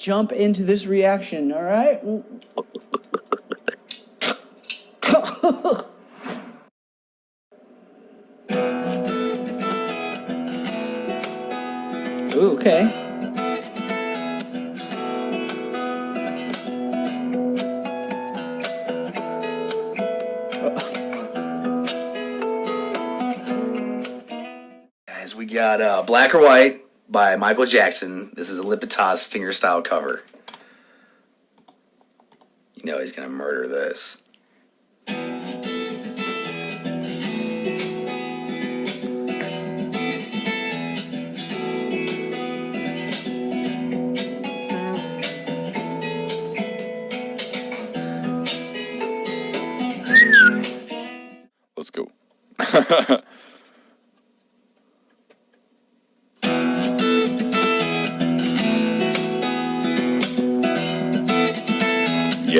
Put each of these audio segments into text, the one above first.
jump into this reaction, all right? Ooh, okay. Guys, we got uh, Black or White by Michael Jackson. This is Alip Ba Ta fingerstyle cover. You know he's gonna murder this.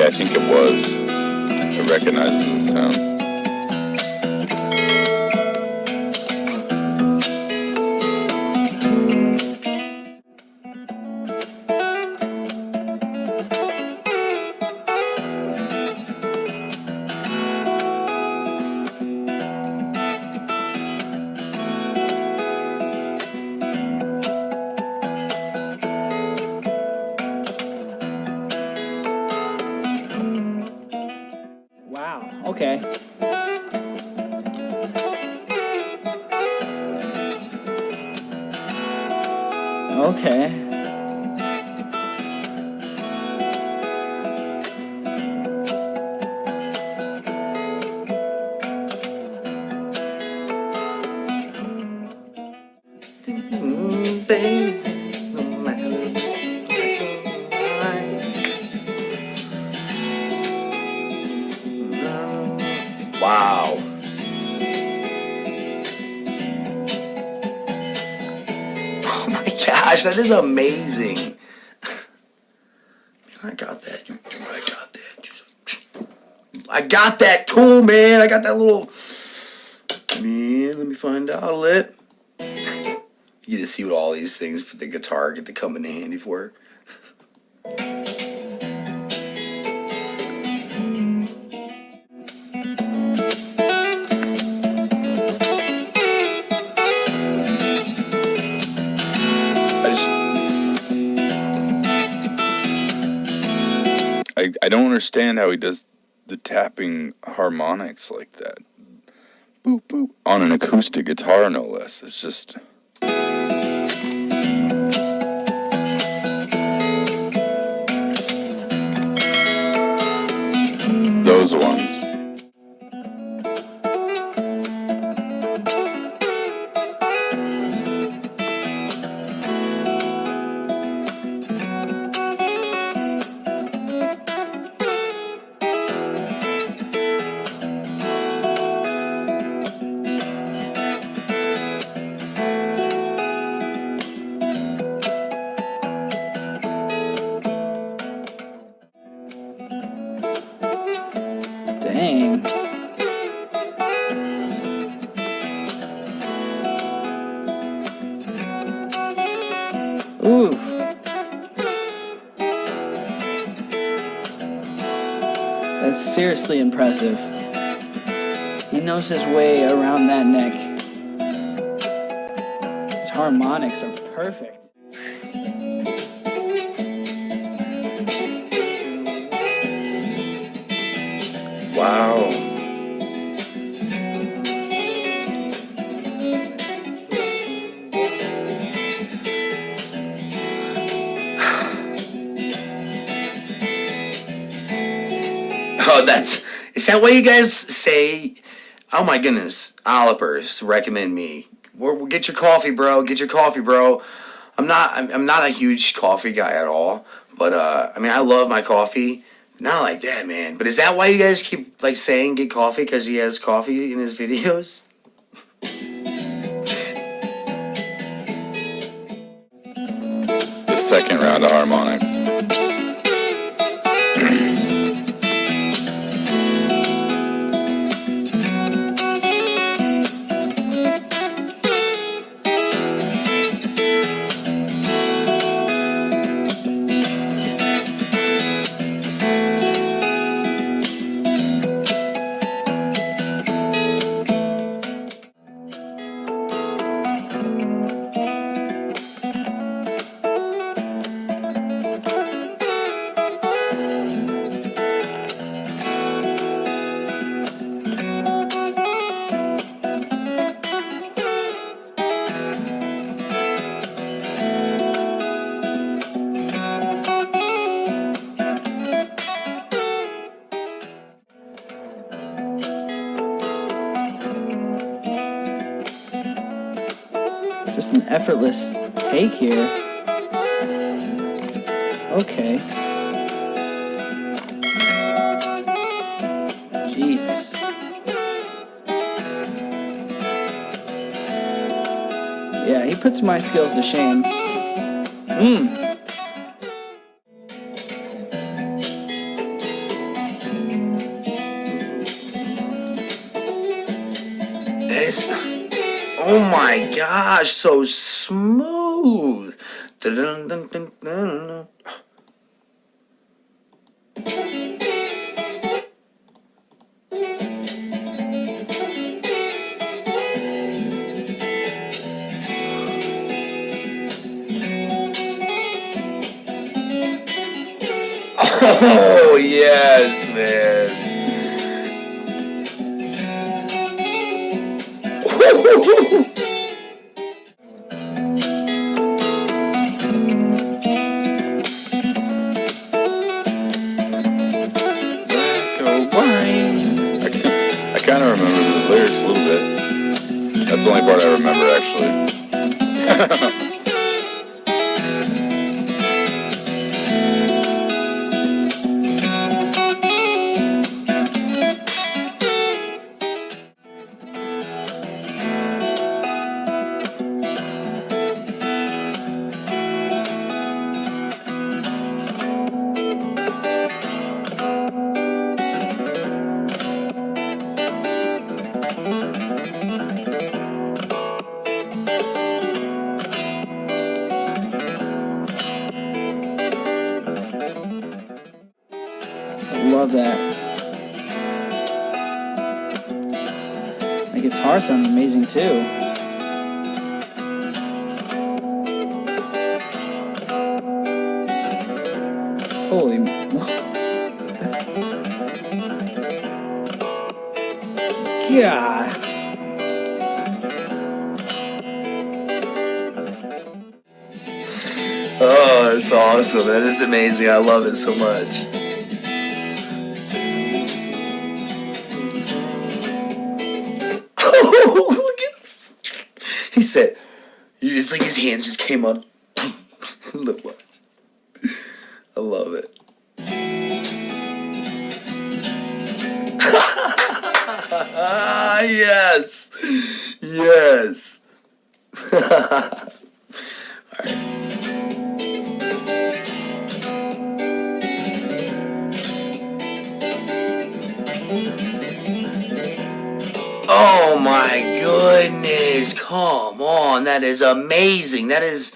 Yeah, I think it was. I recognize the sound. Okay. Okay. Mm, babe, gosh, that is amazing. I got that. I got that. I got that tool, man. I got that little. Man, let me find out a lit. You to see what all these things for the guitar get to come in handy for. I, I don't understand how he does the tapping harmonics like that. Boop, boop. On an acoustic guitar, no less. It's just. Those ones. Seriously impressive. He knows his way around that neck. His harmonics are perfect. That's is that what you guys say? Oh my goodness, Alipers recommend me. We're, get your coffee, bro. Get your coffee, bro. I'm not. I'm, I'm not a huge coffee guy at all. But uh, I mean, I love my coffee. Not like that, man. But is that why you guys keep like saying get coffee because he has coffee in his videos? The second round of harmonics. Effortless take here. Okay. Jesus. Yeah, he puts my skills to shame. Mmm. Oh my gosh, so smooth. Dun-dun-dun-dun-dun. Oh yes, man. Kind of remember the lyrics a little bit. That's the only part I remember, actually. Love that. The guitar sounds amazing too. Holy. God. Oh, it's awesome. That is amazing. I love it so much. He said, it's like his hands just came up. look, watch. I love it. Yes. Yes. Oh my goodness. Come on. That is amazing. That is